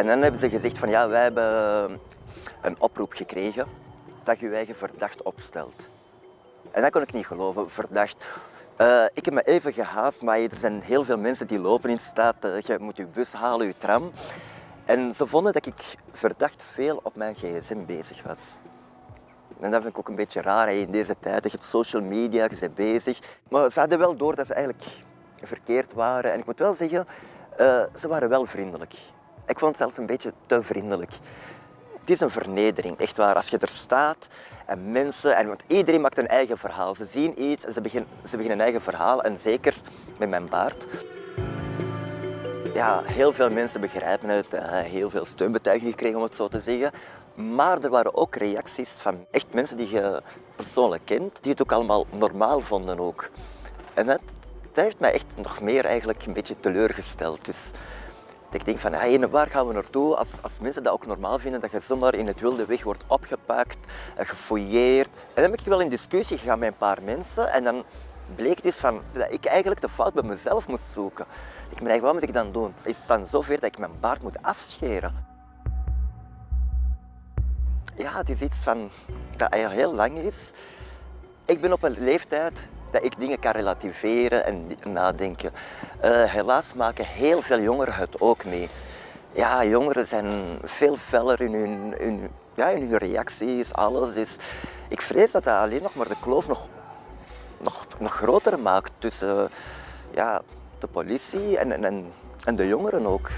En dan hebben ze gezegd van ja, wij hebben een oproep gekregen dat je je eigen verdacht opstelt. En dat kon ik niet geloven, verdacht. Uh, ik heb me even gehaast, maar er zijn heel veel mensen die lopen in staat. Uh, je moet je bus halen, je tram. En ze vonden dat ik verdacht veel op mijn gsm bezig was. En dat vind ik ook een beetje raar in deze tijd. Je hebt social media, je bent bezig. Maar ze hadden wel door dat ze eigenlijk verkeerd waren. En ik moet wel zeggen, ze waren wel vriendelijk. Ik vond het zelfs een beetje te vriendelijk. Het is een vernedering, echt waar. Als je er staat en mensen, en, want iedereen maakt een eigen verhaal. Ze zien iets en ze beginnen, ze een eigen verhaal. En zeker met mijn baard. Ja, heel veel mensen begrijpen het, heel veel steunbetuigingen gekregen om het zo te zeggen. Maar er waren ook reacties van echt mensen die je persoonlijk kent, die het ook allemaal normaal vonden ook. En dat, dat heeft mij echt nog meer eigenlijk een beetje teleurgesteld. Dus ik denk van, hey, waar gaan we naartoe als, als mensen dat ook normaal vinden, dat je zomaar in het wilde weg wordt opgepakt, eh, gefouilleerd. En dan ben ik wel in discussie gegaan met een paar mensen en dan bleek dus van, dat ik eigenlijk de fout bij mezelf moest zoeken. Ik dacht, wat moet ik dan doen? Is het dan zover dat ik mijn baard moet afscheren? Ja, het is iets van, dat heel lang is. Ik ben op een leeftijd dat ik dingen kan relativeren en nadenken. Uh, helaas maken heel veel jongeren het ook mee. Ja, jongeren zijn veel feller in hun, ja, in hun reacties, alles. Dus ik vrees dat dat alleen nog maar de kloof nog, nog, groter maakt tussen ja, de politie en, en de jongeren ook.